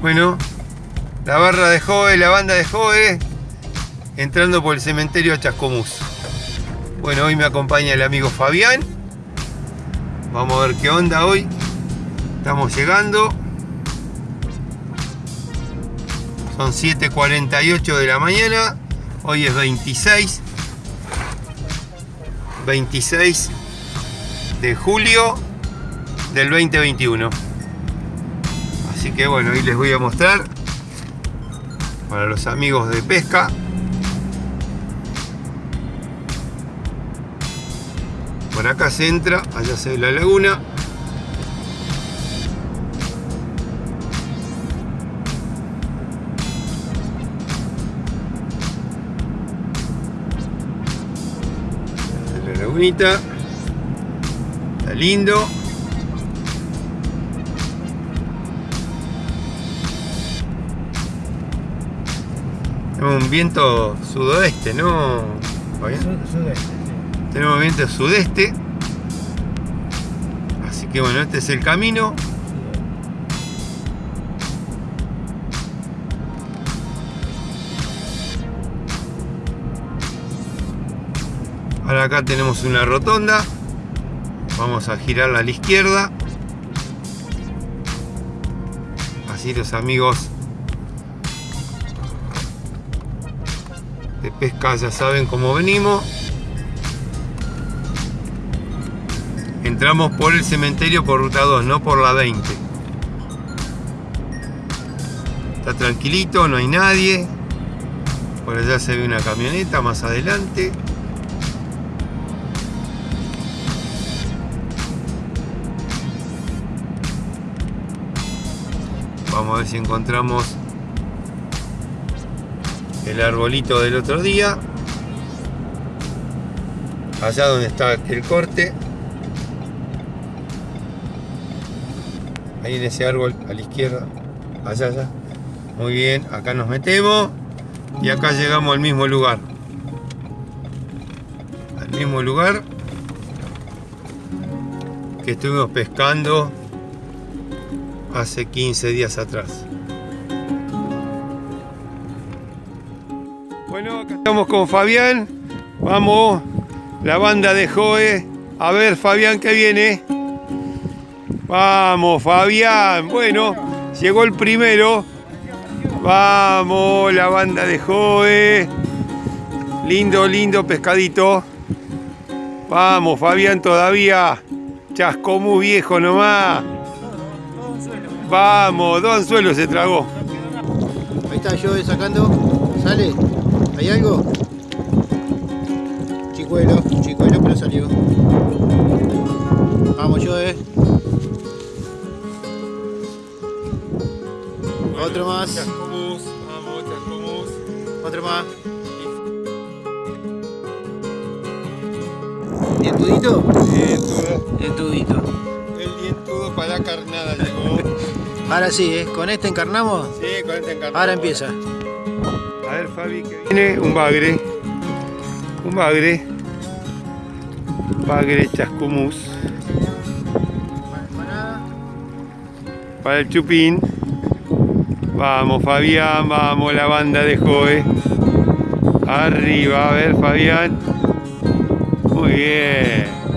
Bueno, la barra de Jove, la banda de Jove, entrando por el cementerio Chascomús. Bueno, hoy me acompaña el amigo Fabián. Vamos a ver qué onda hoy. Estamos llegando. Son 7.48 de la mañana. Hoy es 26. 26 de julio del 2021. Así que bueno, hoy les voy a mostrar para los amigos de pesca. Por acá se entra, allá se ve la laguna. La lagunita. Está lindo. Tenemos un viento sudoeste, ¿no? Sudeste, Tenemos viento sudeste. Así que bueno, este es el camino. Ahora acá tenemos una rotonda. Vamos a girarla a la izquierda. Así los amigos de pesca ya saben cómo venimos. Entramos por el cementerio por ruta 2, no por la 20. Está tranquilito, no hay nadie. Por allá se ve una camioneta más adelante. Vamos a ver si encontramos el arbolito del otro día. Allá donde está el corte. Ahí en ese árbol a la izquierda. Allá, allá. Muy bien, acá nos metemos. Y acá llegamos al mismo lugar. Al mismo lugar que estuvimos pescando hace 15 días atrás. Bueno, acá estamos con Fabián. Vamos, la banda de Joe. A ver, Fabián, ¿qué viene? Vamos, Fabián. Bueno, llegó el primero. Vamos, la banda de Joe. Lindo, lindo pescadito. Vamos, Fabián, todavía. Chascomú viejo nomás. Vamos, dos anzuelos se tragó. Ahí está yo sacando. ¿Sale? ¿Hay algo? Chicuelo, chicuelo, pero salió. Vamos, yo, eh. Otro más. Chascomús, vamos, Chascomús. Otro más. ¿Dientudito? Dientudo. Dientudito. El dientudo para la carnada llegó. Ahora sí, ¿eh? ¿Con este encarnamos? Sí, con este encarnado. Ahora empieza. A ver, Fabi, que viene un bagre. Un bagre. Bagre chascomús. Para el chupín. Vamos, Fabián, vamos, la banda de Joe. Arriba, a ver, Fabián. Muy bien.